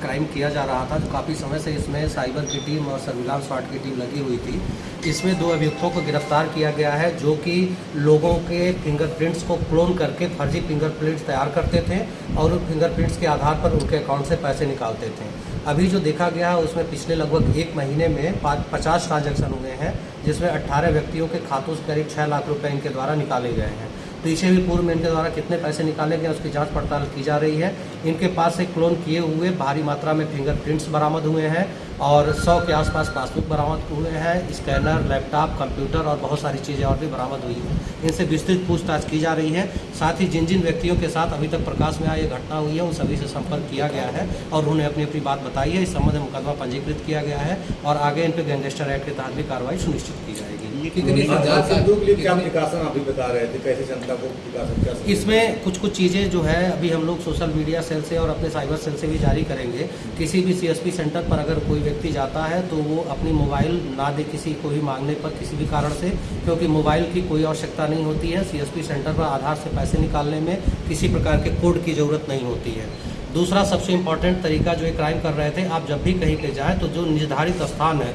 Crime किया जा रहा था। जो काफ़ी समय से इसमें साइबर की टीम और सर्विलांस स्वाट की टीम लगी हुई थी। इसमें दो अभियुक्तों को गिरफ़्तार किया गया है, जो कि लोगों के फिंगरप्रिंट्स को क्लोन करके फर्जी फिंगरप्रिंट्स तैयार करते थे और उन फिंगरप्रिंट्स के आधार पर उनके अकाउंट से पैसे निकालते थे। अभी जो देखा गया है, उसमें पिछले लगभग एक महीने में पचास ट्रांजेक्शन हुए हैं, जिसमें अट्ठारह व्यक्तियों के खातों से करीब छः लाख रुपये इनके द्वारा निकाले गए हैं। पीछे भी पूर्व में इनके द्वारा कितने पैसे निकाले गए उसकी जाँच पड़ताल की जा रही है। इनके पास से क्लोन किए हुए भारी मात्रा में फिंगरप्रिंट्स बरामद हुए हैं और 100 के आसपास पासबुक बरामद हुए हैं। स्कैनर, लैपटॉप, कंप्यूटर और बहुत सारी चीज़ें और भी बरामद हुई हैं। इनसे विस्तृत पूछताछ की जा रही है। साथ ही जिन जिन व्यक्तियों के साथ अभी तक प्रकाश में आई घटना हुई है, उन सभी से संपर्क किया गया है और उन्होंने अपनी अपनी बात बताई है। इस संबंध में मुकदमा पंजीकृत किया गया है और आगे इन पर गैंगस्टर एक्ट के तहत भी कार्रवाई सुनिश्चित की जाएगी। इसमें कुछ कुछ चीज़ें जो है अभी हम लोग सोशल मीडिया सेल से और अपने साइबर सेल से भी जारी करेंगे। किसी भी सीएसपी सेंटर पर अगर कोई व्यक्ति जाता है तो वो अपनी मोबाइल ना दे किसी को भी मांगने पर किसी भी कारण से क्योंकि मोबाइल की कोई आवश्यकता नहीं होती है। सीएसपी सेंटर पर आधार से पैसे निकालने में किसी प्रकार के कोड की ज़रूरत नहीं होती है। दूसरा सबसे इम्पोर्टेंट तरीका जो ये क्राइम कर रहे थे आप जब भी कहीं पे जाएँ तो जो निर्धारित स्थान है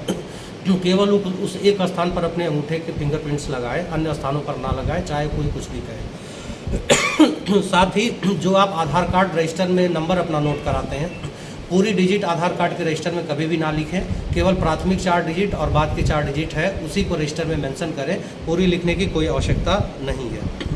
केवल उस एक स्थान पर अपने अंगूठे के फिंगरप्रिंट्स लगाए, अन्य स्थानों पर ना लगाए, चाहे कोई कुछ भी कहे। साथ ही जो आप आधार कार्ड रजिस्टर में नंबर अपना नोट कराते हैं, पूरी डिजिट आधार कार्ड के रजिस्टर में कभी भी ना लिखें। केवल प्राथमिक चार डिजिट और बाद के चार डिजिट है, उसी को रजिस्टर में मेंशन करें। पूरी लिखने की कोई आवश्यकता नहीं है।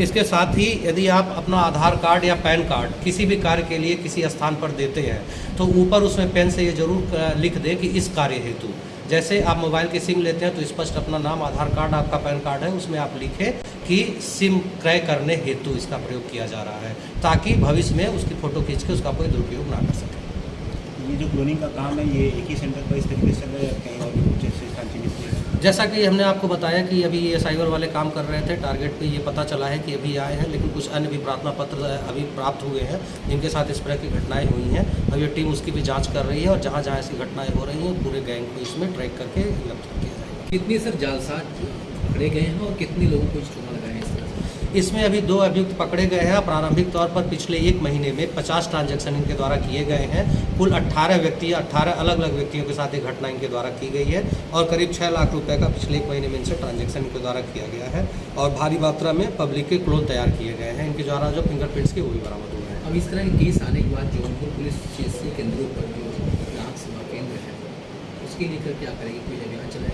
इसके साथ ही यदि आप अपना आधार कार्ड या पैन कार्ड किसी भी कार्य के लिए किसी स्थान पर देते हैं तो ऊपर उसमें पेन से ये ज़रूर लिख दें कि इस कार्य हेतु। जैसे आप मोबाइल की सिम लेते हैं तो स्पष्ट अपना नाम, आधार कार्ड, आपका पैन कार्ड है, उसमें आप लिखें कि सिम क्रय करने हेतु इसका प्रयोग किया जा रहा है, ताकि भविष्य में उसकी फ़ोटो खींच के उसका कोई दुरुपयोग ना कर सके। ये जो क्लोनिंग का काम है, ये एक ही सेंटर पर इस तरीके से चल रहा है कहीं और भी कुछ ऐसे जैसा कि हमने आपको बताया कि अभी ये साइबर वाले काम कर रहे थे टारगेट पे ये पता चला है कि अभी आए हैं, लेकिन कुछ अन्य भी प्रार्थना पत्र अभी प्राप्त हुए हैं, जिनके साथ इस तरह की घटनाएँ हुई हैं। अब ये टीम उसकी भी जाँच कर रही है और जहाँ जहाँ ऐसी घटनाएँ हो रही हैं, पूरे गैंग को इसमें ट्रैक करके गिरफ़्तार किया जाएगा। कितनी सर जालसाज पकड़े गए हैं और कितने लोगों को इसमें अभी दो अभियुक्त पकड़े गए हैं प्रारंभिक तौर पर पिछले एक महीने में 50 ट्रांजैक्शन इनके द्वारा किए गए हैं। कुल 18 व्यक्ति 18 अलग अलग व्यक्तियों के साथ ये घटना इनके द्वारा की गई है और करीब छः लाख रुपए का पिछले एक महीने में इनसे ट्रांजेक्शन इनके द्वारा किया गया है और भारी मात्रा में पब्लिक के क्लोन तैयार किए गए हैं। इनके द्वारा जो फिंगरप्रिंट्स के वो भी बरामद हुए हैं। अब इस तरह केस आने के बाद जौनपुर पुलिस केंद्रों पर जो ग्राहक सेवा केंद्र है, उसके लेकर क्या करेगी? कोई अभियान चलाएगी